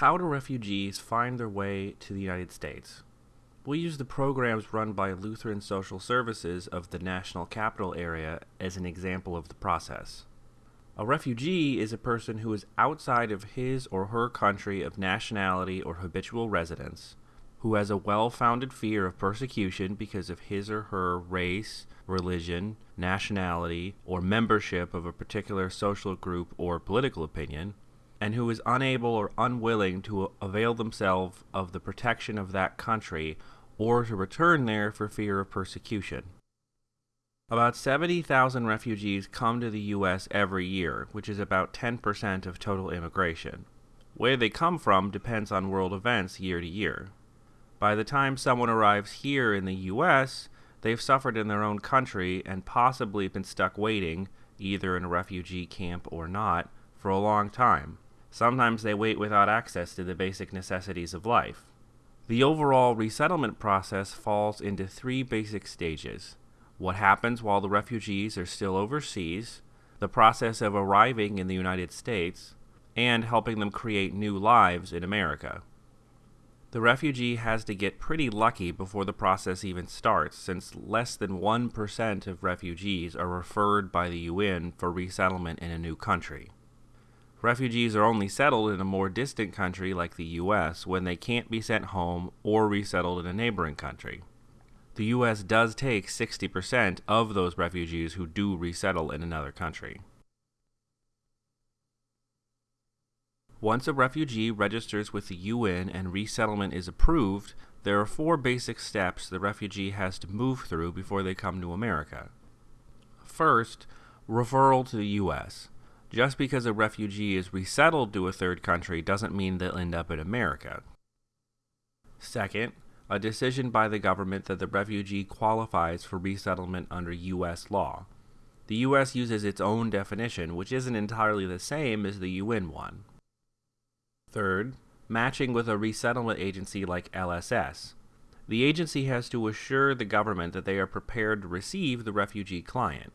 How do refugees find their way to the United States? We'll use the programs run by Lutheran Social Services of the National Capital Area as an example of the process. A refugee is a person who is outside of his or her country of nationality or habitual residence, who has a well founded fear of persecution because of his or her race, religion, nationality, or membership of a particular social group or political opinion, and who is unable or unwilling to avail themselves of the protection of that country or to return there for fear of persecution. About 70,000 refugees come to the U.S. every year, which is about 10% of total immigration. Where they come from depends on world events year to year. By the time someone arrives here in the U.S., they've suffered in their own country and possibly been stuck waiting, either in a refugee camp or not, for a long time. Sometimes they wait without access to the basic necessities of life. The overall resettlement process falls into three basic stages what happens while the refugees are still overseas, the process of arriving in the United States, and helping them create new lives in America. The refugee has to get pretty lucky before the process even starts, since less than 1% of refugees are referred by the UN for resettlement in a new country. Refugees are only settled in a more distant country like the US when they can't be sent home or resettled in a neighboring country the U.S. does take 60% of those refugees who do resettle in another country. Once a refugee registers with the UN and resettlement is approved, there are four basic steps the refugee has to move through before they come to America. First, referral to the U.S. Just because a refugee is resettled to a third country doesn't mean they'll end up in America. Second, a decision by the government that the refugee qualifies for resettlement under U.S. law. The U.S. uses its own definition, which isn't entirely the same as the UN one. Third, matching with a resettlement agency like LSS. The agency has to assure the government that they are prepared to receive the refugee client.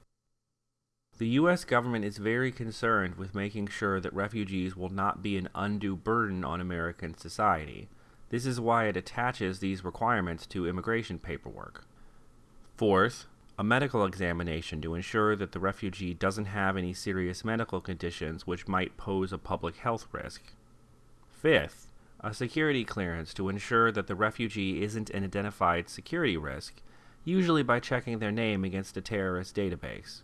The U.S. government is very concerned with making sure that refugees will not be an undue burden on American society this is why it attaches these requirements to immigration paperwork. Fourth, a medical examination to ensure that the refugee doesn't have any serious medical conditions which might pose a public health risk. Fifth, a security clearance to ensure that the refugee isn't an identified security risk, usually by checking their name against a terrorist database.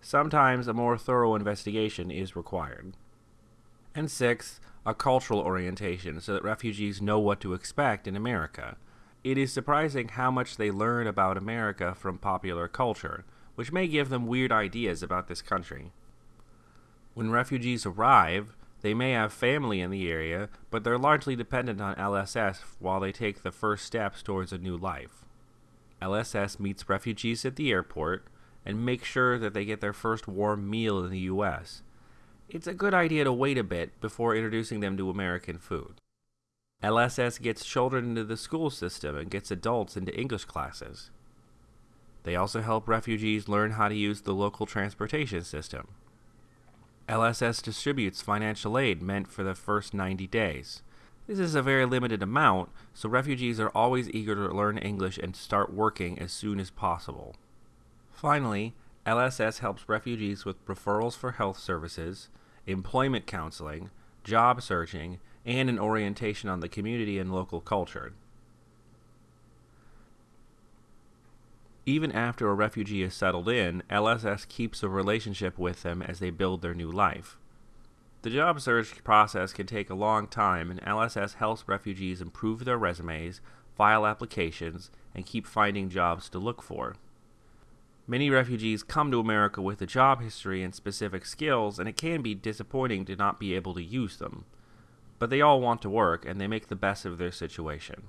Sometimes a more thorough investigation is required. And sixth, a cultural orientation so that refugees know what to expect in America. It is surprising how much they learn about America from popular culture, which may give them weird ideas about this country. When refugees arrive, they may have family in the area, but they're largely dependent on LSS while they take the first steps towards a new life. LSS meets refugees at the airport and make sure that they get their first warm meal in the U.S it's a good idea to wait a bit before introducing them to American food. LSS gets children into the school system and gets adults into English classes. They also help refugees learn how to use the local transportation system. LSS distributes financial aid meant for the first 90 days. This is a very limited amount, so refugees are always eager to learn English and start working as soon as possible. Finally, LSS helps refugees with referrals for health services, employment counseling, job searching, and an orientation on the community and local culture. Even after a refugee is settled in, LSS keeps a relationship with them as they build their new life. The job search process can take a long time, and LSS helps refugees improve their resumes, file applications, and keep finding jobs to look for. Many refugees come to America with a job history and specific skills, and it can be disappointing to not be able to use them. But they all want to work, and they make the best of their situation.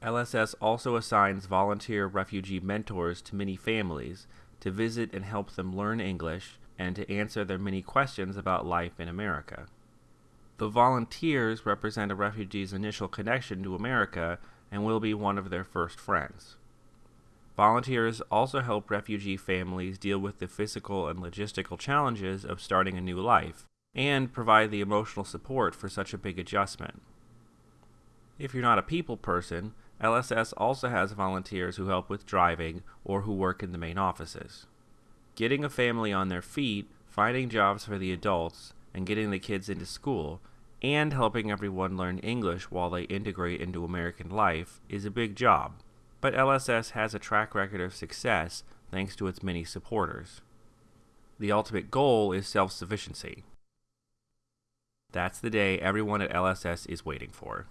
LSS also assigns volunteer refugee mentors to many families to visit and help them learn English and to answer their many questions about life in America. The volunteers represent a refugee's initial connection to America and will be one of their first friends. Volunteers also help refugee families deal with the physical and logistical challenges of starting a new life. and provide the emotional support for such a big adjustment. If you're not a people person, LSS also has volunteers who help with driving or who work in the main offices. Getting a family on their feet, finding jobs for the adults, and getting the kids into school, and helping everyone learn English while they integrate into American life is a big job. But LSS has a track record of success thanks to its many supporters. The ultimate goal is self sufficiency. That's the day everyone at LSS is waiting for.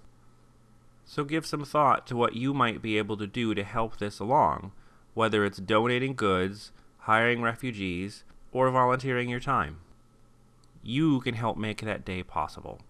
So give some thought to what you might be able to do to help this along, whether it's donating goods, hiring refugees, or volunteering your time. You can help make that day possible.